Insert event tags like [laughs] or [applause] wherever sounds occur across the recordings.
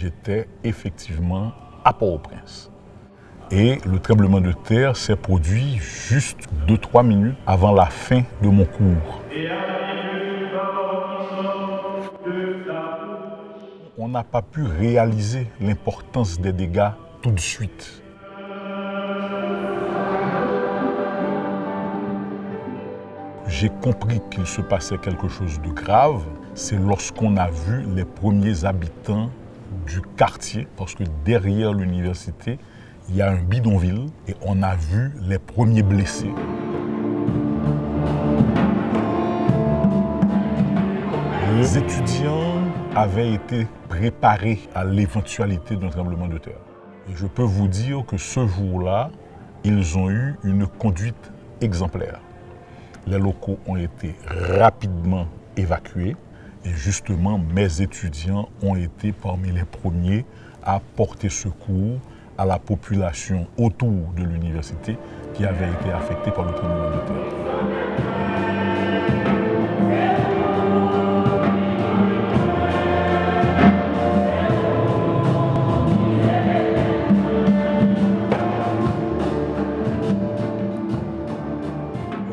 j'étais effectivement à Port-au-Prince. Et le tremblement de terre s'est produit juste 2-3 minutes avant la fin de mon cours. On n'a pas pu réaliser l'importance des dégâts tout de suite. J'ai compris qu'il se passait quelque chose de grave, c'est lorsqu'on a vu les premiers habitants du quartier, parce que derrière l'université, il y a un bidonville et on a vu les premiers blessés. Les étudiants avaient été préparés à l'éventualité d'un tremblement de terre. Et je peux vous dire que ce jour-là, ils ont eu une conduite exemplaire. Les locaux ont été rapidement évacués et justement mes étudiants ont été parmi les premiers à porter secours à la population autour de l'université qui avait été affectée par le tremblement de terre.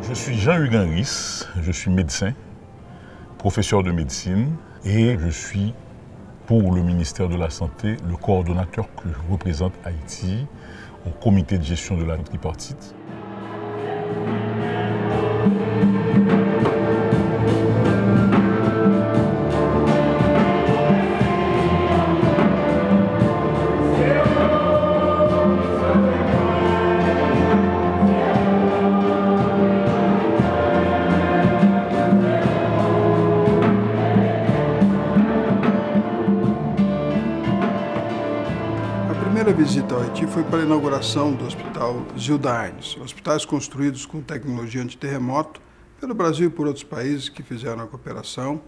Je suis Jean-Hugues je suis médecin, professeur de médecine et je suis pour le ministère de la Santé le coordonnateur que représente Haïti au comité de gestion de la tripartite. Para a inauguração do Hospital Gilda Arnes, hospitais construídos com tecnologia antiterremoto pelo Brasil e por outros países que fizeram a cooperação.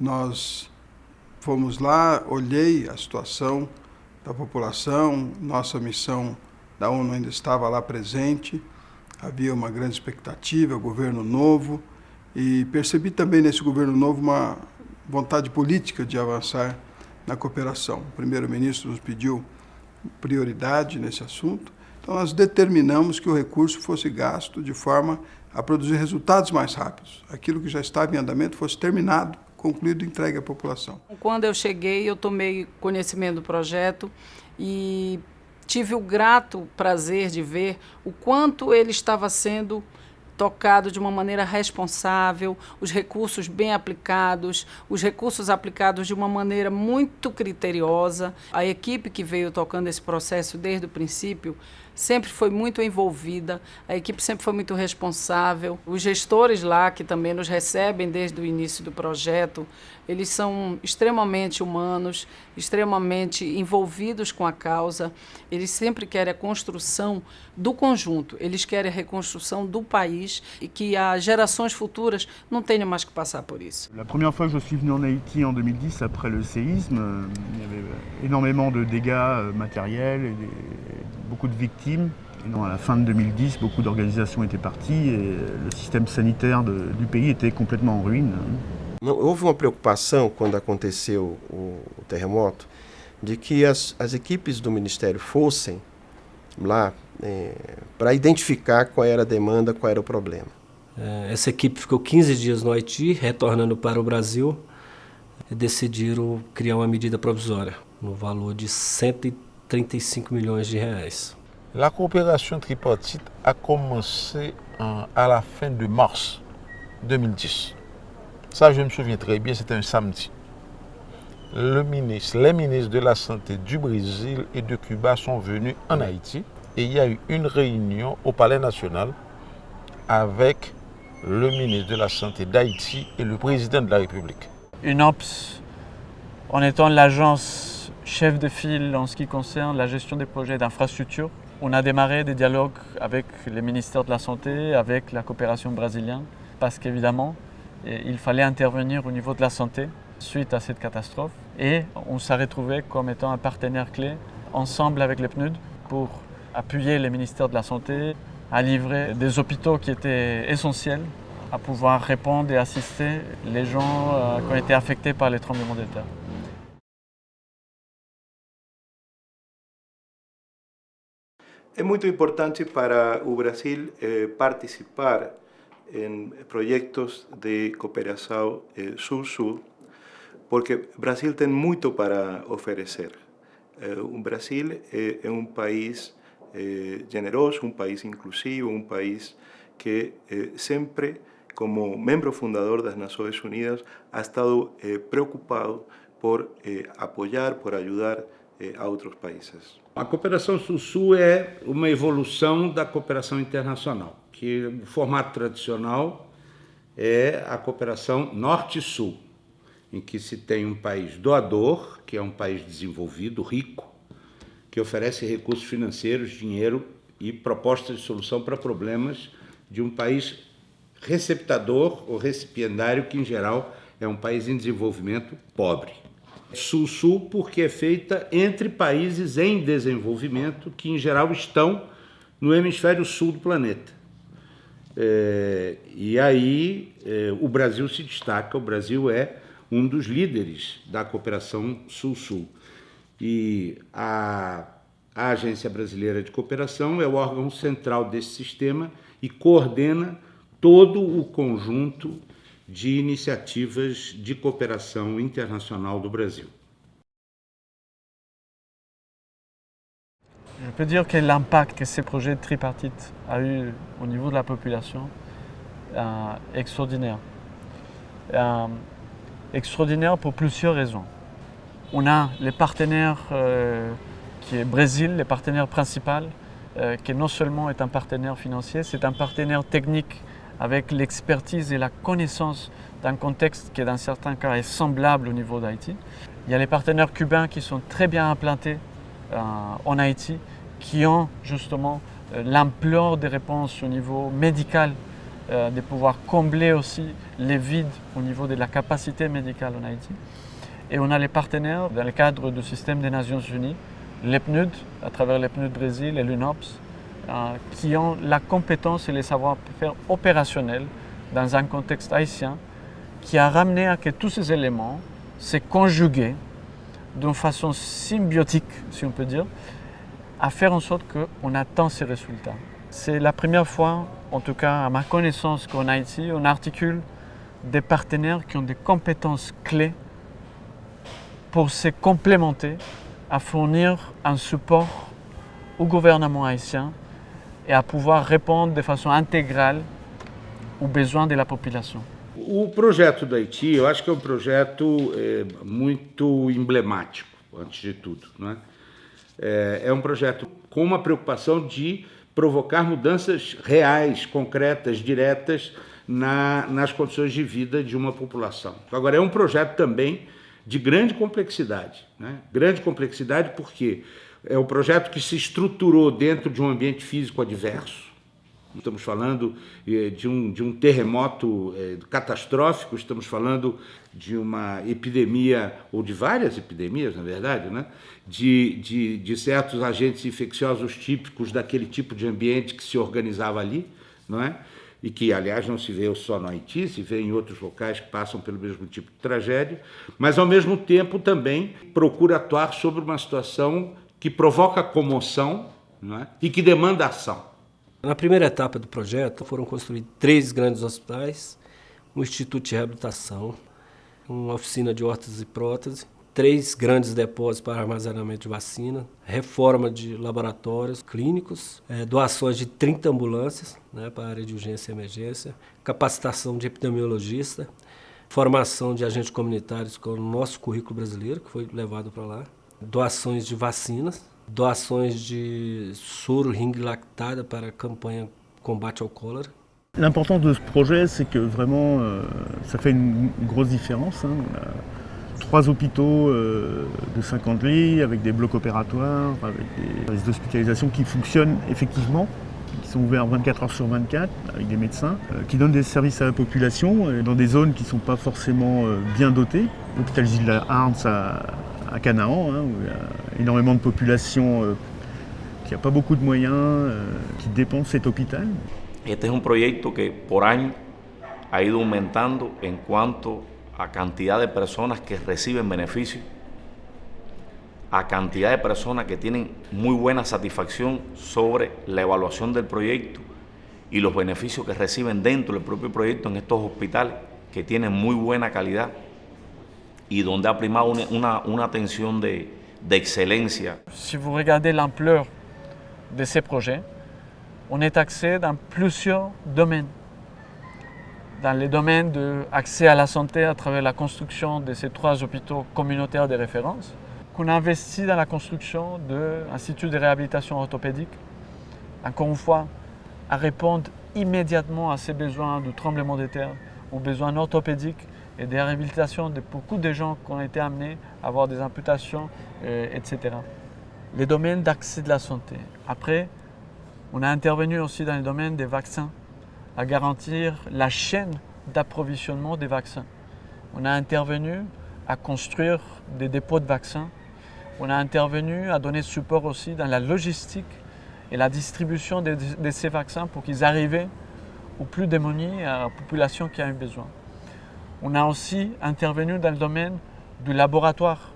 Nós fomos lá, olhei a situação da população, nossa missão da ONU ainda estava lá presente, havia uma grande expectativa, governo novo, e percebi também nesse governo novo uma vontade política de avançar na cooperação. O primeiro-ministro nos pediu prioridade nesse assunto, então nós determinamos que o recurso fosse gasto de forma a produzir resultados mais rápidos. Aquilo que já estava em andamento fosse terminado, concluído e entregue à população. Quando eu cheguei, eu tomei conhecimento do projeto e tive o grato prazer de ver o quanto ele estava sendo tocado de uma maneira responsável, os recursos bem aplicados, os recursos aplicados de uma maneira muito criteriosa. A equipe que veio tocando esse processo desde o princípio sempre foi muito envolvida, a equipe sempre foi muito responsável. Os gestores lá, que também nos recebem desde o início do projeto, eles são extremamente humanos, extremamente envolvidos com a causa. Eles sempre querem a construção do conjunto, eles querem a reconstrução do país e que as gerações futuras não tenham mais que passar por isso. La première fois que je suis venu en Haïti en 2010, après le séisme, il y avait énormément de dégâts euh, matériels et beaucoup de victimes. Et non, à la fin de 2010, beaucoup d'organisations étaient parties et le système sanitaire de- du pays était complètement en ruine. Não, houve uma preocupação quando aconteceu o, o terremoto de que as, as equipes do Ministério fossem lá para identificar qual era a demanda, qual era o problema. Eh, Essa equipe ficou 15 dias no Haiti, retornando para o Brasil, e decidiram criar uma medida provisória no valor de 135 milhões de reais. La coopération tripartite a commencé en- à la fin de mars 2010. Ça, je me souviens très bien, c'était un samedi. Le ministre, les ministres de la Santé du Brésil et de Cuba sont venus en Haïti et il y a eu une réunion au Palais national avec le ministre de la Santé d'Haïti et le président de la République. UNOPS, en étant l'agence chef de file en ce qui concerne la gestion des projets d'infrastructure, on a démarré des dialogues avec les ministères de la Santé, avec la coopération brésilienne, parce qu'évidemment, eh, il fallait intervenir au niveau de la santé suite à cette catastrophe. Et on s'est retrouvé comme étant un partenaire clé, ensemble avec les PNUD, pour appuyer les ministères de la Santé à livrer des hôpitaux qui étaient essentiels à pouvoir répondre et assister les gens euh, qui ont été affectés par les tremblements de terre. É muito importante para o Brasil eh, participar em projetos de cooperação eh, sul-sul, porque Brasil tem muito para oferecer. Eh, Brasil é, é um país eh, generoso, um país inclusivo, um país que eh, sempre, como membro fundador das Nações Unidas, ha estado eh, preocupado por eh, apoiar, por ajudar eh, a outros países. A cooperação Sul-Sul é uma evolução da cooperação internacional, que o formato tradicional é a cooperação Norte-Sul, em que se tem um país doador, que é um país desenvolvido, rico, que oferece recursos financeiros, dinheiro e propostas de solução para problemas de um país receptador ou recipiendário, que em geral é um país em desenvolvimento pobre. Sul-Sul porque é feita entre países em desenvolvimento que, em geral, estão no hemisfério sul do planeta. É, e aí é, o Brasil se destaca, o Brasil é um dos líderes da cooperação Sul-Sul. E a, a Agência Brasileira de Cooperação é o órgão central desse sistema e coordena todo o conjunto de de cooperação internacional do Brasil. Je peux dire que l'impact que ces projets tripartites a eu au niveau de la population est extraordinaire. Euh, extraordinaire pour plusieurs raisons. On a les partenaires euh, qui est Brésil, les partenaires principaux, euh, qui non seulement est un partenaire financier, c'est un partenaire technique avec l'expertise et la connaissance d'un contexte qui, dans certains cas, est semblable au niveau d'Haïti. Il y a les partenaires cubains qui sont très bien implantés euh, en Haïti, qui ont justement euh, l'ampleur des réponses au niveau médical, euh, de pouvoir combler aussi les vides au niveau de la capacité médicale en Haïti. Et on a les partenaires dans le cadre du système des Nations Unies, l'EPNUD, à travers l'EPNUD Brésil et l'UNOPS, qui ont la compétence et les savoir-faire opérationnels dans un contexte haïtien qui a ramené à que tous ces éléments se conjugués d'une façon symbiotique, si on peut dire, à faire en sorte qu'on attend ces résultats. C'est la première fois, en tout cas à ma connaissance, qu'en Haïti, on articule des partenaires qui ont des compétences clés pour se complémenter, à fournir un support au gouvernement haïtien et à pouvoir répondre de façon intégrale aux besoins de la population. O projeto do Haiti, eu acho que é um projeto é, muito emblemático, antes de tudo. Né? É, é um projeto com uma preocupação de provocar mudanças reais, concretas, diretas na, nas condições de vida de uma população. Agora, é um projeto também de grande complexidade. Né? Grande complexidade porque é um projeto que se estruturou dentro de um ambiente físico adverso. Estamos falando eh, de um, de um terremoto eh, catastrófico, estamos falando de uma epidemia, ou de várias epidemias, na verdade, né? de, de, de certos agentes infecciosos típicos daquele tipo de ambiente que se organizava ali, não é? e que, aliás, não se vê só no Haiti, se vê em outros locais que passam pelo mesmo tipo de tragédia, mas, ao mesmo tempo, também procura atuar sobre uma situação que provoca comoção é? e que demanda ação. Na primeira etapa do projeto foram construídos três grandes hospitais, um instituto de reabilitação, uma oficina de órteses e prótese, três grandes depósitos para armazenamento de vacina, reforma de laboratórios clínicos, é, doações de 30 ambulâncias né, para a área de urgência e emergência, capacitação de epidemiologista, formação de agentes comunitários com o nosso currículo brasileiro, que foi levado para lá, doações de vacinas, doações de soro ring lactada para a campanha combate ao cólera. L'importance de ce projet, c'est que vraiment, euh, ça fait une, grosse différence. Hein. On a trois hôpitaux euh, de 50 lits, avec des blocs opératoires, avec des services d'hospitalisation qui fonctionnent effectivement, qui sont ouverts 24 heures sur 24, avec des médecins, euh, qui donnent des services à la population, dans des zones qui ne sont pas forcément bien dotées. L'hôpital Gilles Arns à, à Canaan, hein, où il de population euh, qui n'a pas beaucoup de euh, dépense cet hôpital. Este es un proyecto que por año ha ido aumentando en cuanto a cantidad de personas que reciben beneficios a cantidad de personas que tienen muy buena satisfacción sobre la evaluación del proyecto y los beneficios que reciben dentro del propio proyecto en estos hospitales que tienen muy buena calidad y donde ha primado una, una, una atención de, de. Si vous regardez l'ampleur de ces projets, on est axé dans plusieurs domaines. Dans les domaines de accès à la santé à travers la construction de ces trois hôpitaux communautaires de référence, qu'on a investi dans la construction d'un institut de réhabilitation orthopédique, encore une fois, à répondre immédiatement à ces besoins de tremblement de terre, aux besoins orthopédiques et de réhabilitation de beaucoup de gens qui ont été amenés à avoir des amputations, euh, etc. Les domaines d'accès de la santé. Après, on a intervenu aussi dans le domaine des vaccins, à garantir la chaîne d'approvisionnement des vaccins. On a intervenu à construire des dépôts de vaccins. On a intervenu à donner support aussi dans la logistique et la distribution de, ces vaccins pour qu'ils arrivent aux plus démunis, à la population qui a eu besoin. On a aussi intervenu dans le domaine du laboratoire,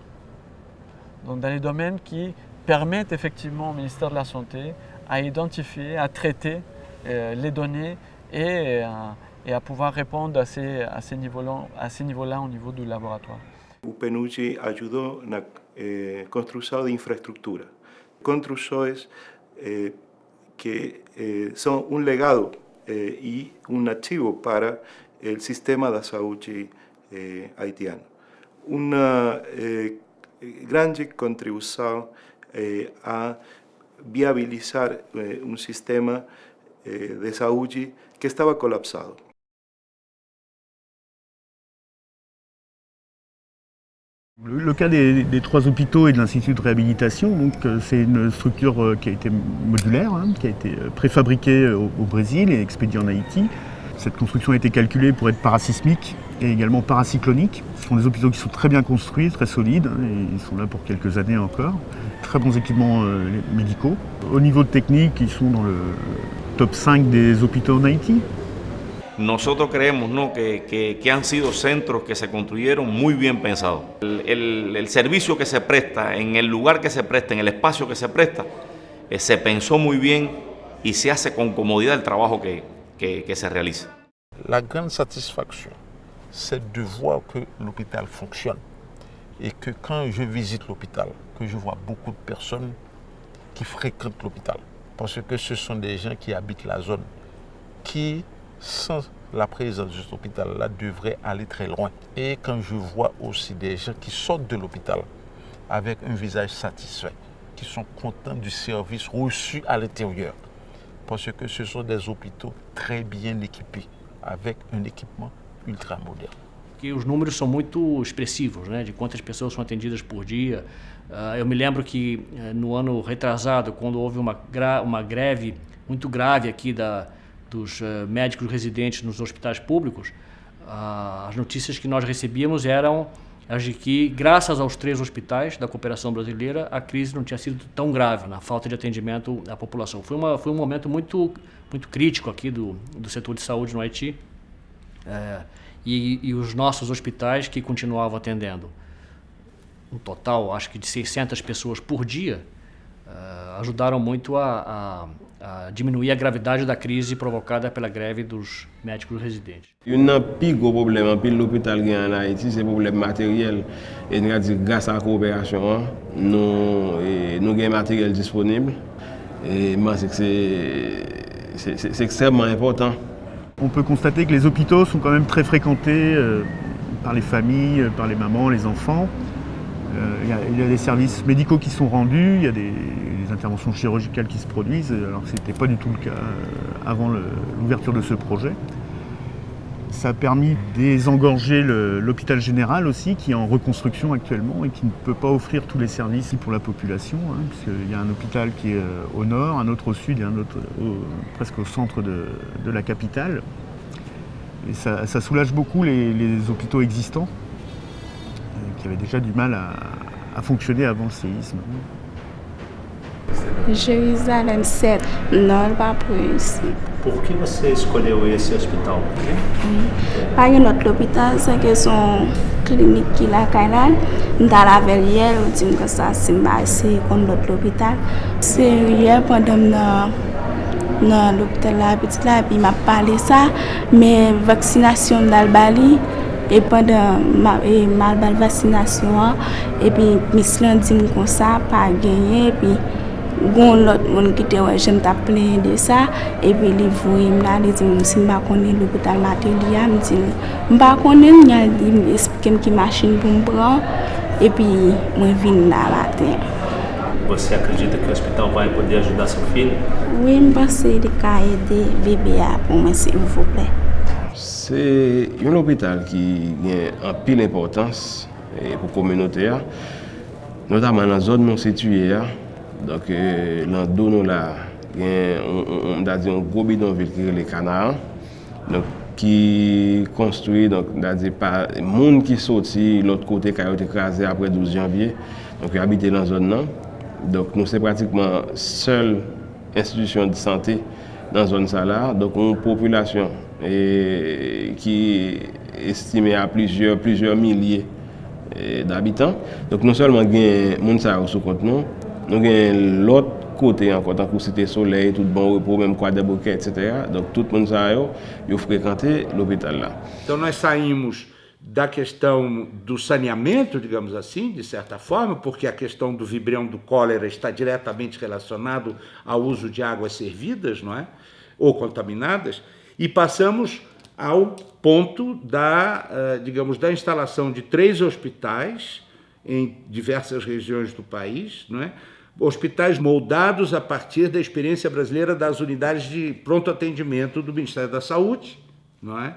donc dans les domaines qui permettent effectivement au ministère de la Santé à identifier, à traiter euh, les données et, euh, et, à pouvoir répondre à ces, à ces niveaux-là niveau au niveau du laboratoire. UPNUGI ayudó en la eh, construção de infraestructura, construções eh, que eh, são um legado eh, e um ativo para o sistema da saúde eh, haitiano. Uma eh, grande contribuição a viabilizar um sistema de saúde que estava colapsado. Le, le cas des, des, trois hôpitaux et de l'Institut de réhabilitation, euh, c'est une structure euh, qui a été modulaire, hein, qui a été euh, préfabriquée au, au, Brésil et expédiée en Haïti. Cette construction a été calculée pour être parasismique et également paracyclonique. Ce sont des hôpitaux qui sont très bien construits, très solides, hein, et ils sont là pour quelques années encore. Très bons équipements euh, médicaux. Au niveau technique, ils sont dans le top 5 des hôpitaux en Haïti. nosotros creemos ¿no? que, que, que, han sido centros que se construyeron muy bien pensados. El, el, el, servicio que se presta, en el lugar que se presta, en el espacio que se presta, eh, se pensó muy bien y se hace con comodidad el trabajo que, que, que se realiza. La grande satisfaction, c'est de voir que l'hôpital fonctionne et que quand je visite l'hôpital, que je vois beaucoup de personnes qui fréquentent l'hôpital, parce que ce sont des gens qui habitent la zone, qui sans la présence de cet hôpital-là, devrait aller très loin. Et quand je vois aussi des gens qui sortent de l'hôpital avec un visage satisfait, qui sont contents du service reçu à l'intérieur, parce que ce sont des hôpitaux très bien équipés, avec un équipement ultra moderne. Que os números são muito expressivos, né, de quantas pessoas são atendidas por dia. Uh, eu me lembro que uh, no ano retrasado, quando houve uma, uma greve muito grave aqui da, dos uh, médicos residentes nos hospitais públicos, uh, as notícias que nós recebíamos eram as de que, graças aos três hospitais da cooperação brasileira, a crise não tinha sido tão grave na falta de atendimento à população. Foi, uma, foi um momento muito, muito crítico aqui do, do setor de saúde no Haiti. É, e, e os nossos hospitais que continuavam atendendo um total, acho que de 600 pessoas por dia, uh, ajudaram muito a, a, a, diminuir a gravidade da crise provocada pela greve dos médicos residentes. Un plus gros problème pour l'hôpital en Haïti, c'est le problème matériel. Et nous dit grâce à la coopération, nous, nous avons matériel disponible. Et moi, c'est extrêmement important. On peut constater que les hôpitaux sont quand même très fréquentés euh, par les familles, par les mamans, les enfants. Euh, il, y a, des services médicaux qui sont rendus, il y a des, interventions chirurgicales qui se produisent, alors que ce n'était pas du tout le cas euh, avant l'ouverture de ce projet. Ça a permis de désengorger l'hôpital général aussi, qui est en reconstruction actuellement et qui ne peut pas offrir tous les services pour la population, hein, puisqu'il y a un hôpital qui est au nord, un autre au sud et un autre au, presque au centre de, la capitale. Et ça, soulage beaucoup les hôpitaux existants qui avait déjà du mal à, à fonctionner avant le séisme. Jerusalém 7. Não, por isso. Por que você escolheu esse hospital? Pas un autre hôpital, c'est que son clinique qui la Kailan, dans la verrière, on dit que ça c'est c'est comme l'autre hôpital. C'est hier pendant dans dans l'hôpital là, petit là, puis il m'a parlé ça, mais vaccination dans E pandan e mal bal vasinasyon, epi mislan di mou konsa, pa genye, epi goun lot moun ki te wè jen ta plen de sa, epi li vwe mla, li di mou si mba konen l'opital mater li ya, mdi mba konen, nyan li mbe espikem ki machin pou mbran, epi mwen vin la mater. Você acredita que o hospital vai poder ajudar seu filho? Oui, mba se li ka ede bebe ya pou mwen se mvouple. Se yon l'opital ki gen an pil importans e, pou komenote a, notaman nan zon nou situye a, donk e, lan do nou la gen, mda di yon gro bidon vil ki le kanar, donk ki konstruye, donk mda di pa, moun ki soti lot kote kayote krasi apre 12 janvye, donk yon habite lan zon nan, donk nou se pratikman sel institusyon di sante nan zon sa la, donk yon populasyon et, qui est estimée à plusieurs, plusieurs milliers d'habitants. Donc, non seulement il y a des gens sous compte nous, nous avons l'autre côté encore, tant que c'était soleil, tout bon repos, même quoi des bouquets, etc. Donc tout le monde a eu fréquenté l'hôpital là. Então nós saímos da questão do saneamento, digamos assim, de certa forma, porque a questão do vibrião do cólera está diretamente relacionado ao uso de águas servidas, não é? Ou contaminadas, e passamos ao ponto da, eh, digamos, da instalação de três hospitais em diversas regiões do país, não é? hospitais moldados a partir da experiência brasileira das unidades de pronto atendimento do Ministério da Saúde, não é?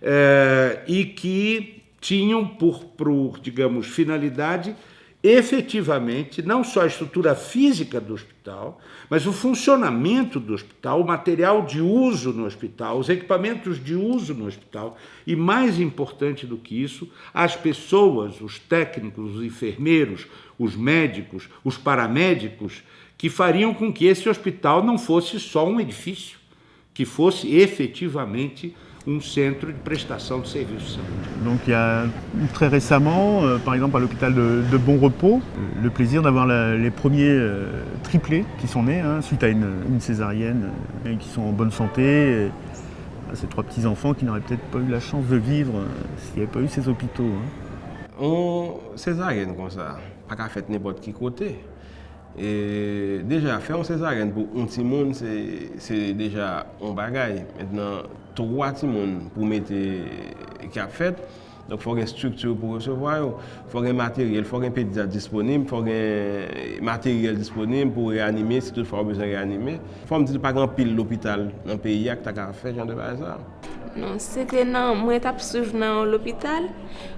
é e que tinham por, por, digamos, finalidade efetivamente não só a estrutura física do hospital, mas o funcionamento do hospital, o material de uso no hospital, os equipamentos de uso no hospital e, mais importante do que isso, as pessoas, os técnicos, os enfermeiros, os médicos, os paramédicos, que fariam com que esse hospital não fosse só um edifício, que fosse efetivamente un centre de prestation de services. Donc il y a très récemment, euh, par exemple à l'hôpital de, Bon Repos, le plaisir d'avoir les premiers euh, triplés qui sont nés hein, suite à une, césarienne euh, et qui sont en bonne santé. ces trois petits-enfants qui n'auraient peut-être pas eu la chance de vivre s'il n'y avait pas eu ces hôpitaux. Hein. On césarienne comme ça, pas qu'à faire n'importe qui côté. Et déjà, faire une césarienne pour un petit monde, c'est déjà un bagage. Maintenant, 3 ti moun pou mette ki eh, ap fet. Donk fò gen struktur pou resevwa yo, fò gen materyel, fò gen pedizat disponib, fò gen eh, materyel disponib pou reanime, si tout fò ou bezan reanime. Fò m di pa gran pil l'opital nan peyi ak tak a fè jan de bazan. Non, se te nan mwen tap souj nan l'opital,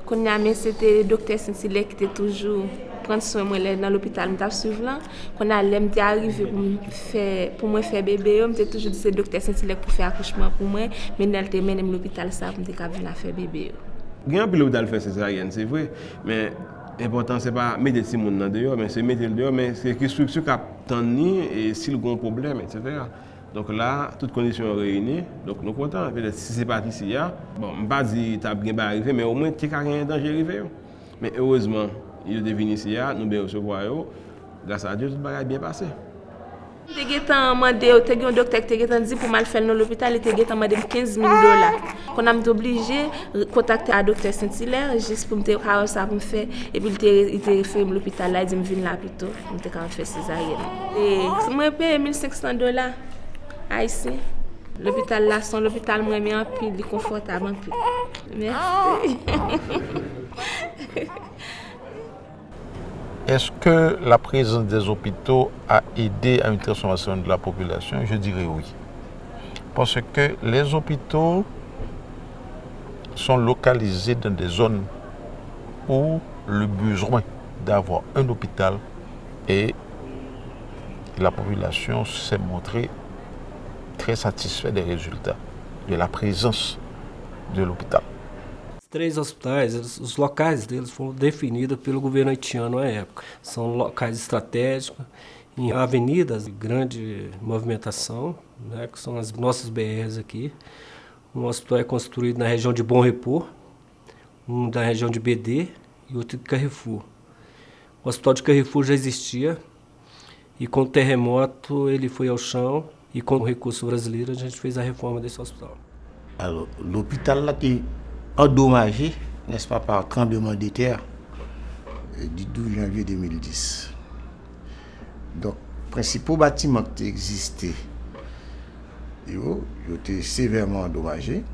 kon yame se te dokter sensilek te toujou. Prendre soin moi dans l'hôpital, m'étais suivre là. Allait m'était arrivé pour faire pour moi faire bébé, m'était toujours dit c'est docteur Sensile pour faire accouchement pour moi, mais elle était mené l'hôpital ça pour m'était venir faire bébé. A un l'hôpital fait césarienne, c'est vrai, mais L'important, ce n'est pas mettre des gens dehors, mais c'est mettre dehors, mais c'est une structure qui a et s'il y a un problème, etc. Donc là, toutes conditions réunies, donc nous sommes contents. Si c'est pas ici, bon, je ne pas dire que tu as arrivé, mais au moins tu as un danger arrivé. Mais heureusement, il est venu ici, nous devons recevoir, grâce à Dieu, tout va bien passé. Te getan mande yo, te gen yon doktor te getan di pou mal fel nan l'hopital, te getan mande 15 000 dola. Kon am te oblige, kontakte a doktor Saint-Hilaire, jis pou mte kawa sa pou mfe, epi il te referim l'hopital la, di m vin la pito, mte kawa mfe sezaryen. Mwen pe 1500 dola. Ici, l'hôpital là, son l'hôpital moins bien plus confortable. Merci. [laughs] Est-ce que la présence des hôpitaux a aidé à une transformation de la population? Je dirais oui. Parce que les hôpitaux sont localisés dans des zones où le besoin d'avoir un hôpital et la population s'est montrée très satisfait des résultats, de la présence de l'hôpital. Três hospitais, os locais deles foram definidos pelo governo haitiano à época. São locais estratégicos em avenidas de grande movimentação, né, que são as nossas BRs aqui. Um hospital é construído na região de Bom Repor, um da região de BD e outro de Carrefour. O hospital de Carrefour já existia e com o terremoto ele foi ao chão e com o recurso brasileiro a gente fez a reforma desse hospital. L'hôpital été endommagé, n'est-ce pas, par tremblement de terre du 12 janvier 2010. Donc, principaux bâtiments qui existaient, ils ont été sévèrement endommagés.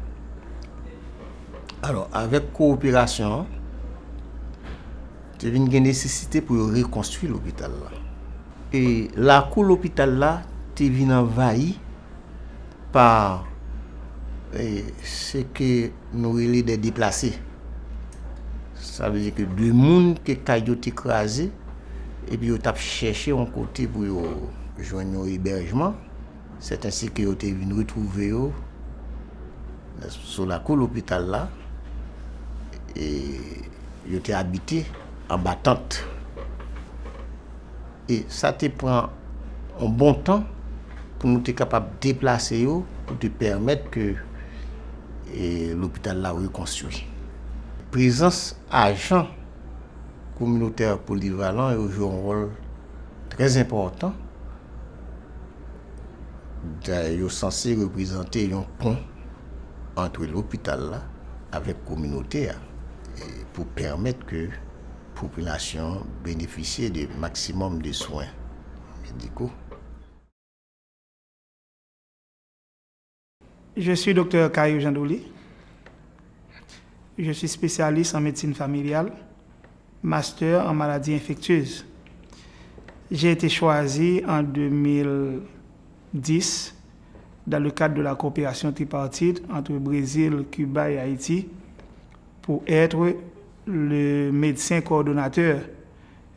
Alors, avec coopération, il y a une nécessité pour reconstruire l'hôpital. Et la l'hôpital là, venu envahi par et ce que nous des déplacés. Ça veut dire que deux monde qui ont écrasé et puis ont cherché un côté pour joindre un hébergement. C'est ainsi qu'ils ont été retrouver sur la cour l'hôpital là et ils été habités en battante. Et ça te prend un bon temps pour nous être capables de déplacer pour te permettre que l'hôpital là reconstruit. Présence agent communautaire polyvalent joue un rôle très important. Ils sont censés représenter un pont entre l'hôpital là avec la communauté pour permettre que la population bénéficie du maximum de soins médicaux. Je suis docteur Caillou Jandouli. Je suis spécialiste en médecine familiale, master en maladies infectieuses. J'ai été choisi en 2010 dans le cadre de la coopération tripartite entre Brésil, Cuba et Haïti pour être le médecin coordonnateur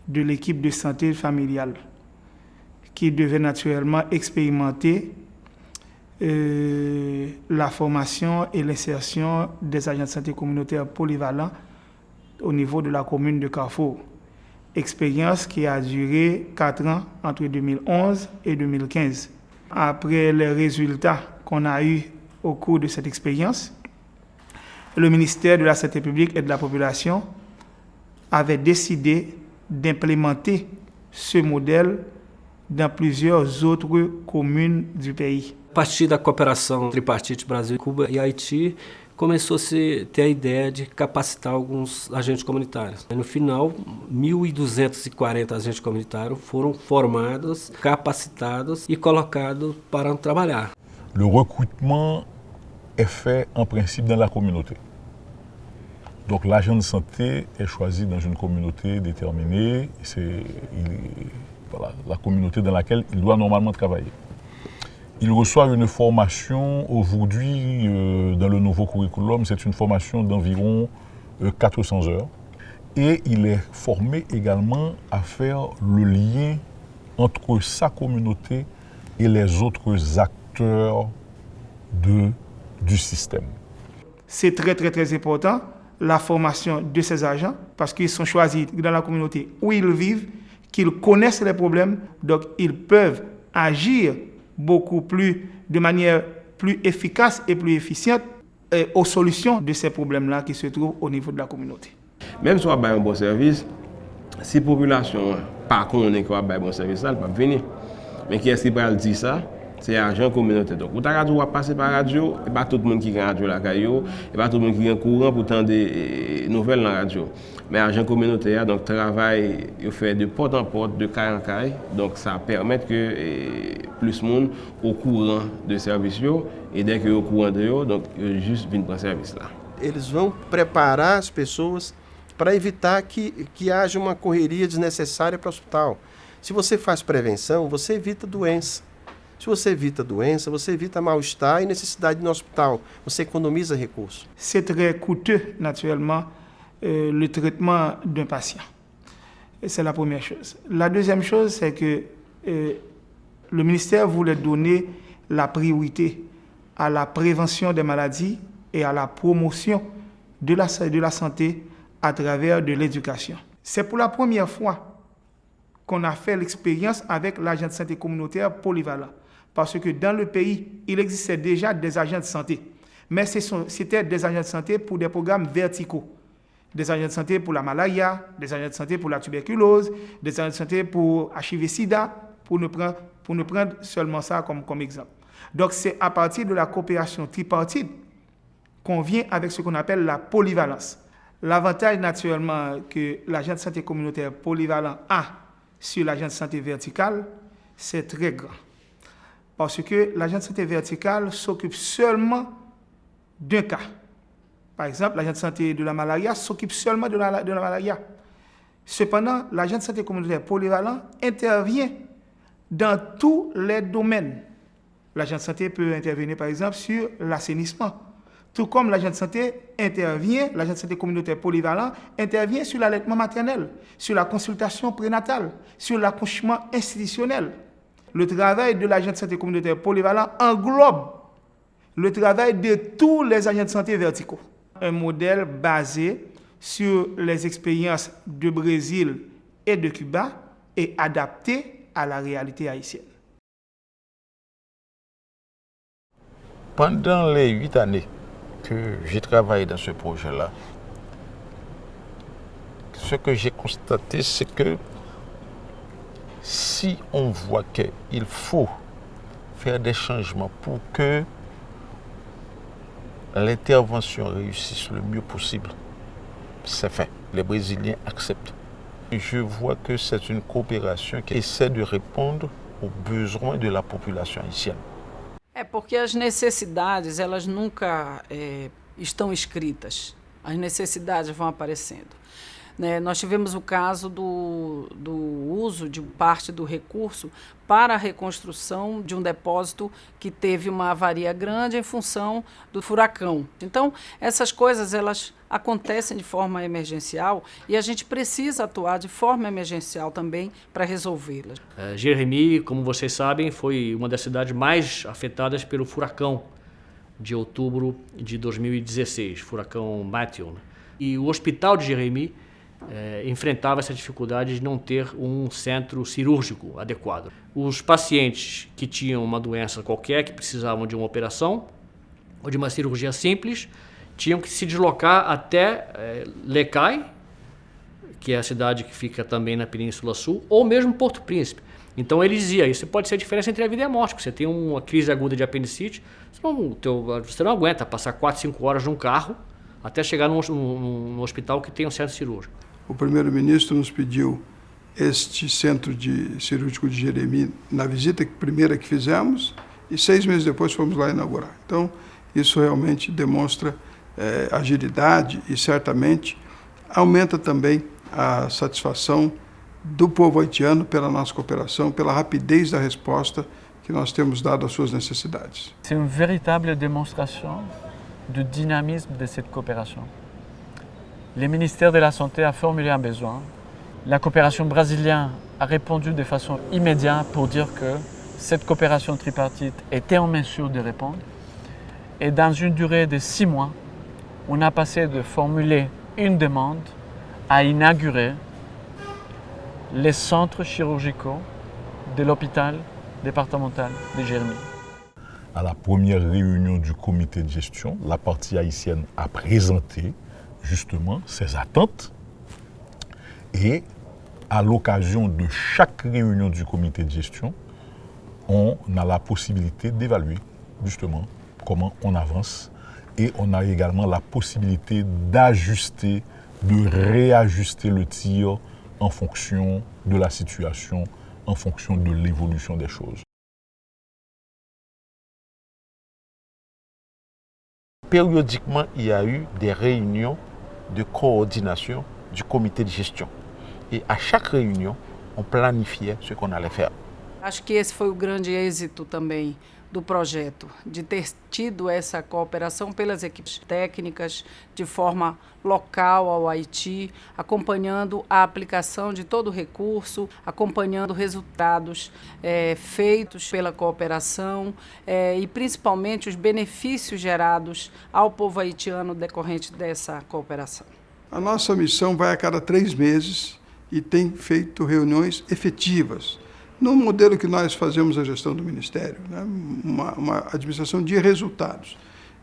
de l'équipe de santé familiale qui devait naturellement expérimenter la formation et l'insertion des agents de santé communautaire polyvalents au niveau de la commune de Carrefour. Expérience qui a duré 4 ans entre 2011 et 2015. Après les résultats qu'on a eus au cours de cette expérience, le ministère de la Santé publique et de la Population avait décidé d'implémenter ce modèle dans plusieurs autres communes du pays. Partir da cooperação tripartite Brasil, Cuba e Haiti, começou-se a ter a ideia de capacitar alguns agentes comunitários. No final, 1.240 agentes comunitários foram formados, capacitados e colocados para trabalhar. Le recrutement fait en principe dans la communauté. Donc l'agent de santé est choisi dans une communauté déterminée, c'est voilà, la communauté dans laquelle il doit normalement travailler. Il reçoit une formation aujourd'hui euh, dans le nouveau curriculum, c'est une formation d'environ 400 euh, heures. Et il est formé également à faire le lien entre sa communauté et les autres acteurs du système. C'est très très très important la formation de ces agents parce qu'ils sont choisis dans la communauté où ils vivent, qu'ils connaissent les problèmes, donc ils peuvent agir beaucoup plus, de manière plus efficace et plus efficiente aux solutions de ces problèmes-là qui se trouvent au niveau de la communauté. Même si on a un bon service, si la population pas connaît qu'on a un bon service, elle ne peut pas venir. Mais qui est-ce qui peut dire ça? C'est agent communautaire. Donc, la radio va passer par radio, et pas tout le monde qui a radio la caillou, et pas tout le monde qui est courant pour tendre des nouvelles dans la radio. Mais agent communautaire, donc travail, il fait de porte en porte, de caille en caille. Donc ça permet que plus de monde au courant de service et dès que au courant de eux, donc juste viennent prendre service là. Eles vão preparar as pessoas para evitar que, que haja uma correria desnecessária para o hospital. Se você faz prevenção, você evita doença. Se você evita doença, você evita mal-estar e necessidade no hospital. Você economiza recursos. C'est très coûteux, naturellement, euh, le traitement d'un patient. C'est la première chose. La deuxième chose, c'est que euh, le ministère voulait donner la priorité à la prévention des maladies et à la promotion de la, de la santé à travers de l'éducation. C'est pour la première fois qu'on a fait l'expérience avec l'agent de santé communautaire polyvalent. Parce que dans le pays, il existait déjà des agents de santé. Mais c'était des agents de santé pour des programmes verticaux. Des agents de santé pour la malaria, des agents de santé pour la tuberculose, des agents de santé pour HIV-Sida, pour ne, prendre, seulement ça comme, comme exemple. Donc c'est à partir de la coopération tripartite qu'on vient avec ce qu'on appelle la polyvalence. L'avantage naturellement que l'agent de santé communautaire polyvalent a sur l'agent de santé vertical, c'est très grand. Parce que l'agent de santé vertical s'occupe seulement d'un cas. Par exemple, l'agent de santé de la malaria s'occupe seulement de la, malaria. Cependant, l'agent de santé communautaire polyvalent intervient dans tous les domaines. L'agent de santé peut intervenir, par exemple, sur l'assainissement. Tout comme l'agent de santé intervient, l'agent de santé communautaire polyvalent intervient sur l'allaitement maternel, sur la consultation prénatale, sur l'accouchement institutionnel. Le travail de l'agent de santé communautaire polyvalent englobe le travail de tous les agents de santé verticaux. Un modèle basé sur les expériences de Brésil et de Cuba et adapté à la réalité haïtienne. Pendant les huit années que j'ai travaillé dans ce projet-là, ce que j'ai constaté, c'est que si on voit qu'il faut faire des changements pour que l'intervention réussisse le mieux possible, c'est fait. Les Brésiliens acceptent. je vois que c'est une coopération qui essaie de répondre aux besoins de la population haïtienne. É porque as necessidades, elas nunca é, estão escritas. As necessidades vão aparecendo. Né? Nós tivemos o caso do, do uso de parte do recurso para a reconstrução de um depósito que teve uma avaria grande em função do furacão. Então, essas coisas elas acontecem de forma emergencial e a gente precisa atuar de forma emergencial também para resolvê-las. Uh, Jeremi, como vocês sabem, foi uma das cidades mais afetadas pelo furacão de outubro de 2016, furacão Matthew. Né? E o hospital de Jeremi é, enfrentava essa dificuldade de não ter um centro cirúrgico adequado. Os pacientes que tinham uma doença qualquer, que precisavam de uma operação ou de uma cirurgia simples, tinham que se deslocar até é, Lecai, que é a cidade que fica também na Península Sul, ou mesmo Porto Príncipe. Então ele dizia, isso pode ser a diferença entre a vida e a morte. Você tem uma crise aguda de apendicite, você não, teu, você não aguenta passar 4, 5 horas num carro até chegar num, num, num hospital que tem um centro cirúrgico. O primeiro-ministro nos pediu este centro de cirúrgico de Jeremi na visita primeira que fizemos e seis meses depois fomos lá inaugurar. Então, isso realmente demonstra é, agilidade e certamente aumenta também a satisfação do povo haitiano pela nossa cooperação, pela rapidez da resposta que nós temos dado às suas necessidades. É uma verdadeira demonstração du dynamisme de cette coopération. Le ministère de la Santé a formulé un besoin. La coopération brésilienne a répondu de façon immédiate pour dire que cette coopération tripartite était en mesure de répondre. Et dans une durée de six mois, on a passé de formuler une demande à inaugurer les centres chirurgicaux de l'hôpital départemental de Jérémy à la première réunion du comité de gestion, la partie haïtienne a présenté justement ses attentes et à l'occasion de chaque réunion du comité de gestion, on a la possibilité d'évaluer justement comment on avance et on a également la possibilité d'ajuster, de réajuster le tir en fonction de la situation, en fonction de l'évolution des choses. périodiquement, il y a eu des réunions de coordination du comité de gestion. Et à chaque réunion, on planifiait ce qu'on allait faire. Acho que esse foi o grande êxito também do projeto, de ter tido essa cooperação pelas equipes técnicas de forma local ao Haiti, acompanhando a aplicação de todo o recurso, acompanhando resultados é, feitos pela cooperação é, e principalmente os benefícios gerados ao povo haitiano decorrente dessa cooperação. A nossa missão vai a cada três meses e tem feito reuniões efetivas. No modelo que nós fazemos a gestão do Ministério, né? uma, uma administração de resultados.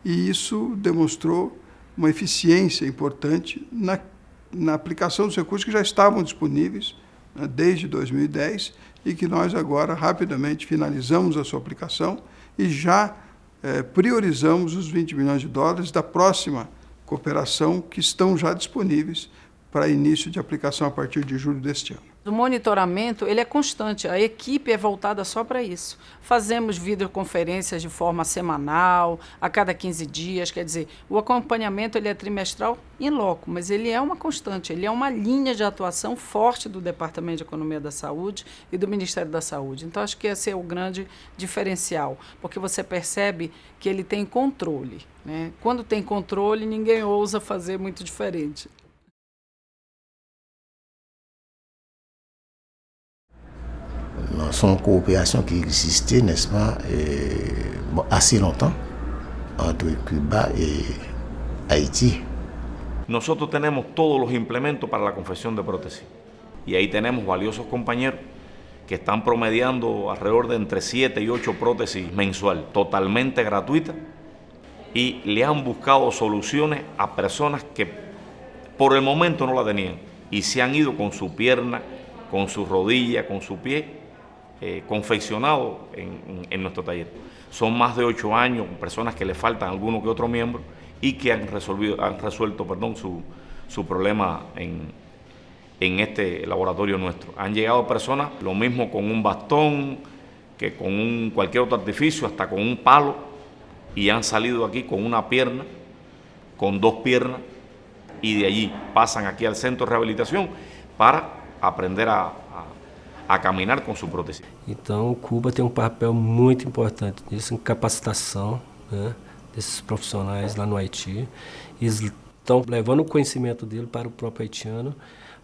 E isso demonstrou uma eficiência importante na, na aplicação dos recursos que já estavam disponíveis né, desde 2010 e que nós agora rapidamente finalizamos a sua aplicação e já eh, priorizamos os 20 milhões de dólares da próxima cooperação que estão já disponíveis para início de aplicação a partir de julho deste ano. O monitoramento ele é constante, a equipe é voltada só para isso. Fazemos videoconferências de forma semanal, a cada 15 dias, quer dizer, o acompanhamento ele é trimestral em loco, mas ele é uma constante, ele é uma linha de atuação forte do Departamento de Economia da Saúde e do Ministério da Saúde. Então, acho que esse é o grande diferencial, porque você percebe que ele tem controle. Né? Quando tem controle, ninguém ousa fazer muito diferente. Son coopération qui existait, n'est-ce pas, bon, assez longtemps entre Cuba et Haití. Nosotros tenemos todos los implementos para la confección de prótesis y ahí tenemos valiosos compañeros que están promediando alrededor de entre 7 y 8 prótesis mensual, totalmente gratuitas, y le han buscado soluciones a personas que por el momento no la tenían y se han ido con su pierna, con su rodilla, con su pie eh, confeccionado en, nuestro taller. Son más de ocho años, personas que le faltan alguno que otro miembro y que han, resolvido, han resuelto perdón, su, su problema en, en este laboratorio nuestro. Han llegado personas, lo mismo con un bastón, que con un, cualquier otro artificio, hasta con un palo, y han salido aquí con una pierna, con dos piernas, y de allí pasan aquí al centro de rehabilitación para aprender a, a caminhar com sua prótese. Então, Cuba tem um papel muito importante nisso, em capacitação né, desses profissionais lá no Haiti. Eles estão levando o conhecimento dele para o próprio haitiano,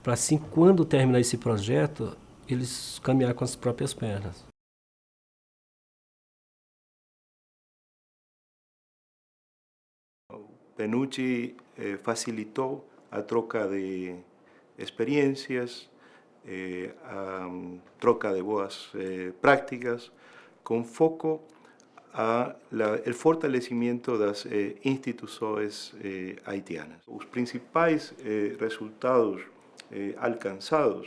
para assim, quando terminar esse projeto, eles caminhar com as próprias pernas. Penucci eh, facilitou a troca de experiências, eh, troca de boas eh, prácticas con foco a el fortalecimiento de las eh, instituciones haitianas. Los principales resultados alcanzados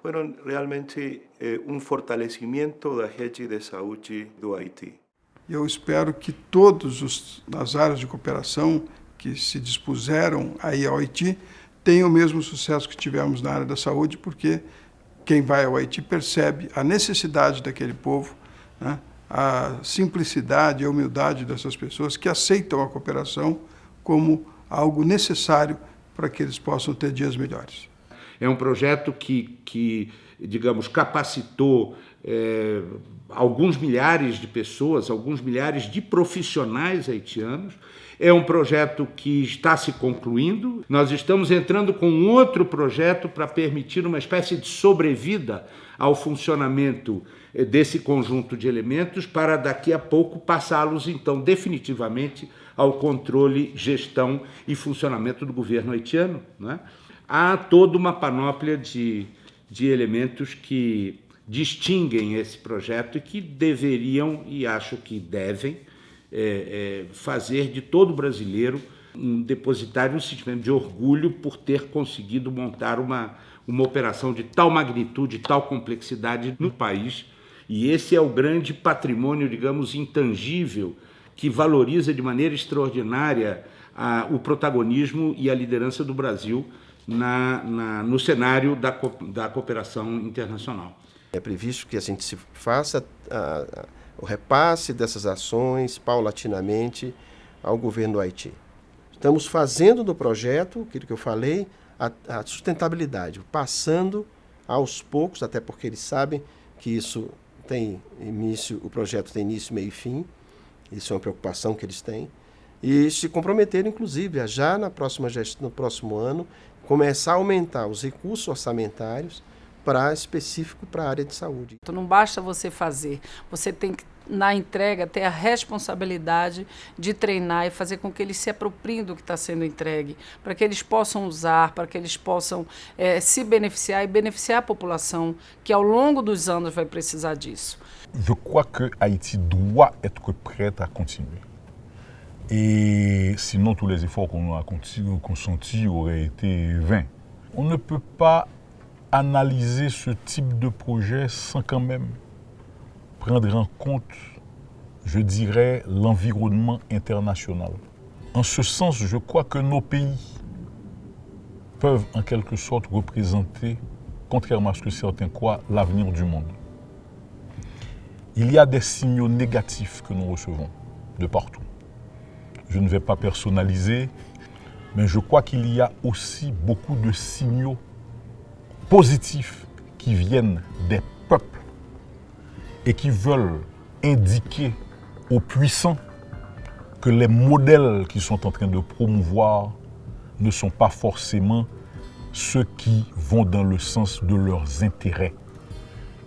fueron realmente un fortalecimiento de la rede de saúde do Haití. Eu espero que todas as áreas de cooperação que se dispuseram aí ao Haiti tem o mesmo sucesso que tivemos na área da saúde, porque quem vai ao Haiti percebe a necessidade daquele povo, né? a simplicidade e a humildade dessas pessoas que aceitam a cooperação como algo necessário para que eles possam ter dias melhores. É um projeto que, que digamos, capacitou é, alguns milhares de pessoas, alguns milhares de profissionais haitianos, é um projeto que está se concluindo. Nós estamos entrando com outro projeto para permitir uma espécie de sobrevida ao funcionamento eh, desse conjunto de elementos para daqui a pouco passá-los então definitivamente ao controle, gestão e funcionamento do governo haitiano. Né? Há toda uma panóplia de, de elementos que distinguem esse projeto e que deveriam, e acho que devem, é, é, fazer de todo brasileiro um depositário um sentimento de orgulho por ter conseguido montar uma, uma operação de tal magnitude, tal complexidade no país. E esse é o grande patrimônio, digamos, intangível, que valoriza de maneira extraordinária a, o protagonismo e a liderança do Brasil na, na, no cenário da, da cooperação internacional. É previsto que a gente se faça a, o repasse dessas ações paulatinamente ao governo do Haiti. Estamos fazendo do projeto, aquilo que eu falei, a, a sustentabilidade, passando aos poucos, até porque eles sabem que isso tem início, o projeto tem início, meio e fim, isso é uma preocupação que eles têm, e se comprometeram, inclusive, a já na próxima no próximo ano, começar a aumentar os recursos orçamentários para específico para a área de saúde. Então não basta você fazer, você tem que na entrega, ter a responsabilidade de treinar e fazer com que eles se apropriem do que está sendo entregue, para que eles possam usar, para que eles possam é, se beneficiar e beneficiar a população que ao longo dos anos vai precisar disso. Je crois que Haïti doit être prête à continuer. Et sinon, tous les efforts qu'on a consentis auraient été vains. On ne peut pas analyser ce type de projet sans quand même prendre en compte, je dirais, l'environnement international. En ce sens, je crois que nos pays peuvent en quelque sorte représenter, contrairement à ce que certains croient, l'avenir du monde. Il y a des signaux négatifs que nous recevons de partout. Je ne vais pas personnaliser, mais je crois qu'il y a aussi beaucoup de signaux positifs qui viennent des peuples et qui veulent indiquer aux puissants que les modèles qu'ils sont en train de promouvoir ne sont pas forcément ceux qui vont dans le sens de leurs intérêts.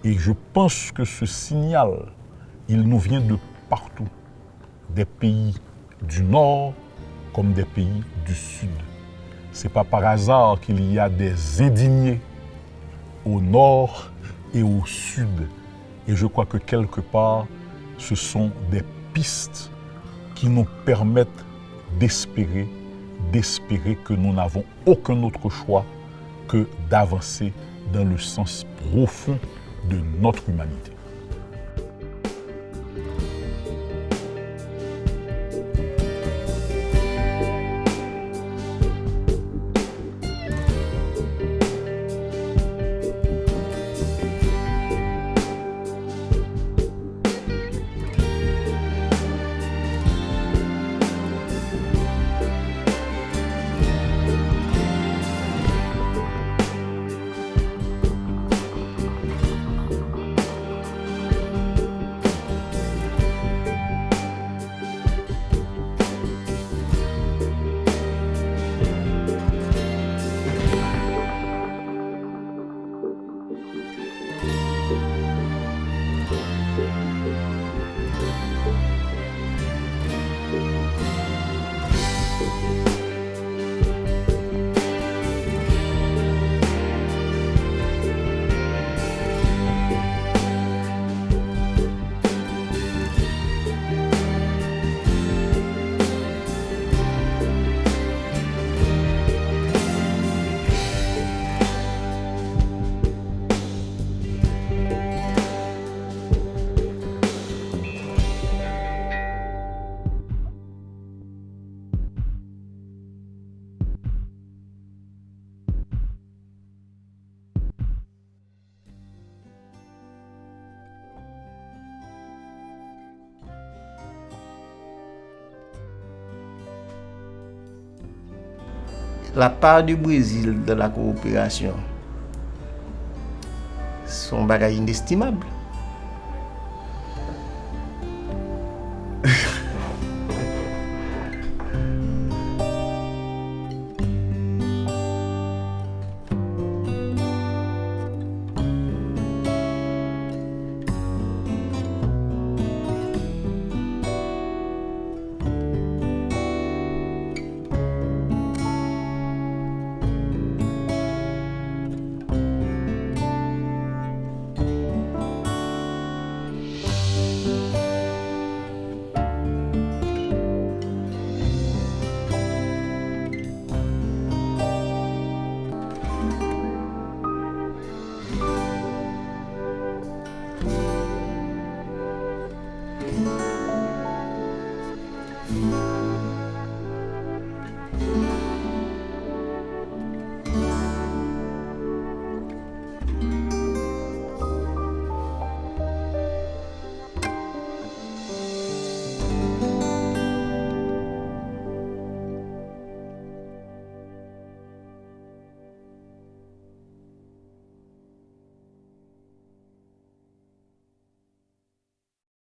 Et je pense que ce signal, il nous vient de partout, des pays du Nord comme des pays du Sud. Ce n'est pas par hasard qu'il y a des indignés au Nord et au Sud. Et je crois que quelque part, ce sont des pistes qui nous permettent d'espérer, d'espérer que nous n'avons aucun autre choix que d'avancer dans le sens profond de notre humanité. la part du Brésil de la coopération son bagage inestimable.